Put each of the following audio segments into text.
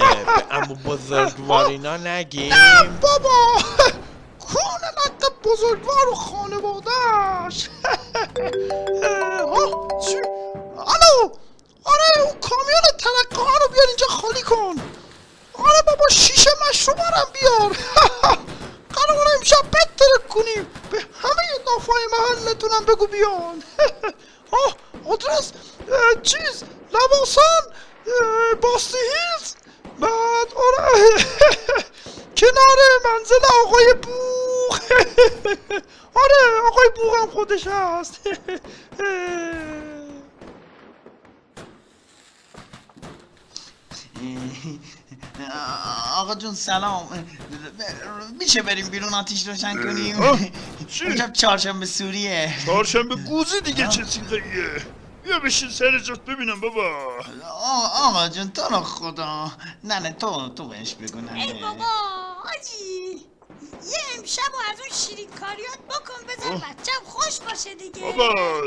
به امو بزرگوارینا نگیم. بابا کون لقب بزرگوار و خانوادهش؟ الو آره اون کامیون ترقه ها رو بیار اینجا خالی کن. آره بابا شیشه مشروبارم بیار. قرار امشب بترک کنیم. به همه نافای محلتونم بگو بیان. آه آدرس چیز لباسان اه، منزل آقای بوغ. آره آقای بوغ هم خودش هست. آقا جون سلام. میشه بریم بیرون آتیش روشن کنیم؟ امشب چهارشنبه سوریه. چهارشنبه گوزی دیگه چه سیغهیه بیا بشین سر جات ببینم بابا. آقا جون تو رو خدا. نه نه تو تو بهش بگو نه ای بابا آجی یه امشب و از اون شیرین کاریات بکن بذار بچم خوش باشه دیگه. بابا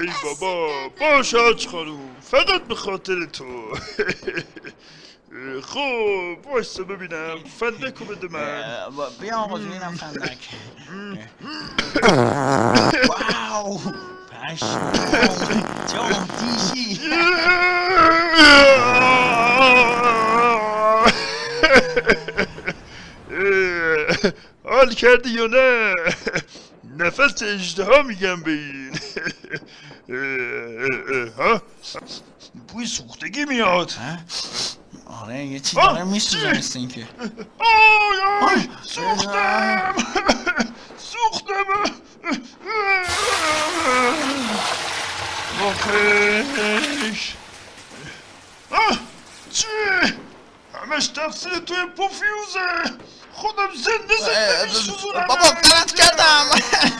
ای بابا باش آج خانوم فقط به خاطر تو. خب وایسا ببینم فندکو بده من. بیا آقا اینم فندک. واو پشمام جام دیشی حال کردی یا نه؟ نفس اجده میگم به این. ها؟ بوی سوختگی میاد. آره یه چی داره میسوزه؟ مثل اینکه. آی آی آه، سوختم. سوختم. آخش آه چی؟ همش تقصیر توی پوفیوزه. kodum zındı zındı bir suzun Baba ben askerdim.